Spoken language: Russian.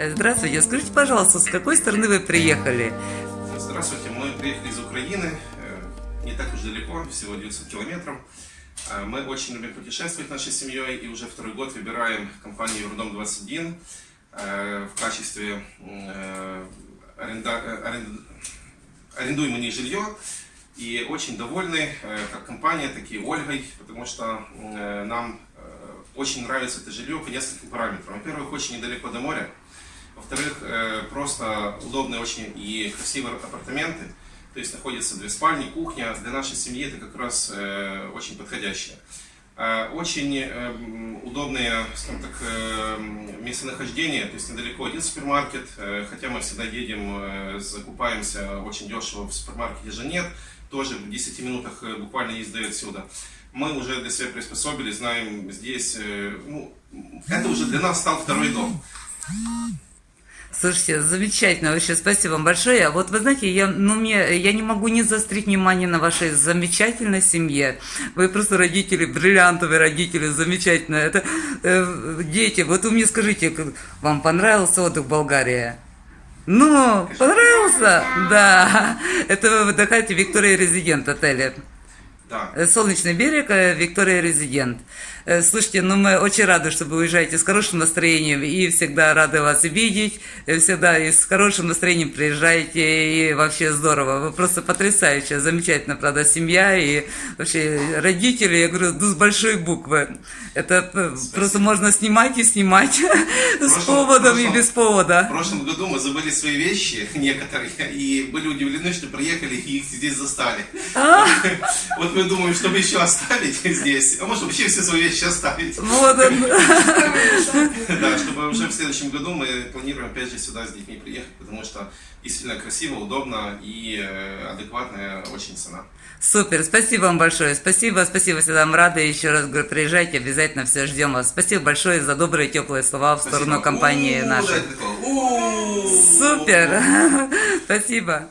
Э, Здравствуйте, скажите, пожалуйста, с какой стороны вы приехали? Здравствуйте, мы приехали из Украины, э, не так уж далеко, всего 900 километров. Э, Мы очень любим путешествовать нашей семьей и уже второй год выбираем компанию Евродом 21 э, в качестве аренда- арен- жилье. И очень довольны как компания, так и Ольгой, потому что нам очень нравится это жилье по нескольким параметрам. Во-первых, очень недалеко до моря. Во-вторых, э, просто удобные очень и красивые апартаменты. То есть находятся две спальни, кухня. Для нашей семьи это как раз э, очень подходящее. Э, Очень м, удобные, скажем так, местонахождение, то есть недалеко один супермаркет, хотя мы всегда едем, закупаемся очень дешево в супермаркете же нет, тоже в 10 минутах буквально езды отсюда. Мы уже для себя приспособили, знаем здесь, ну, это уже для нас стал второй дом. Слушайте, замечательно, вообще спасибо вам большое. А Вот вы знаете, я, ну, мне, я не могу не заострить внимание на вашей замечательной семье. Вы просто родители, бриллиантовые родители, замечательно. Это э, дети, вот вы мне скажите, вам понравился отдых в Болгарии? Ну, понравился? Да. Это вы отдыхаете в Виктория Резидент отеле. Да. Э, Солнечный берег, э, Виктория Резидент. Э, Слушайте, ну мы очень рады, что вы уезжаете с хорошим настроением и всегда рады вас видеть, всегда и с хорошим настроением приезжаете, и вообще здорово. Вы просто потрясающая, замечательно, правда, семья и вообще родители, я говорю, ну, с большой буквы. Это э, просто можно снимать и снимать с прошлом- поводом и прошлом- без повода. В прошлом году мы забыли свои вещи, некоторые, и были удивлены, что приехали и их здесь застали. Вот мы думаем, чтобы еще оставить здесь, а может вообще все свои вещи оставить. Вот он. В следующем году мы планируем опять же сюда с детьми приехать, потому что действительно красиво, удобно и э, адекватная очень цена. Супер, спасибо вам большое. Спасибо, спасибо, всегда вам рады. Еще раз говорю, приезжайте, обязательно все ждем вас. Спасибо большое за добрые, теплые слова в сторону Спасибо. компании У-у-у, нашей. Супер, спасибо.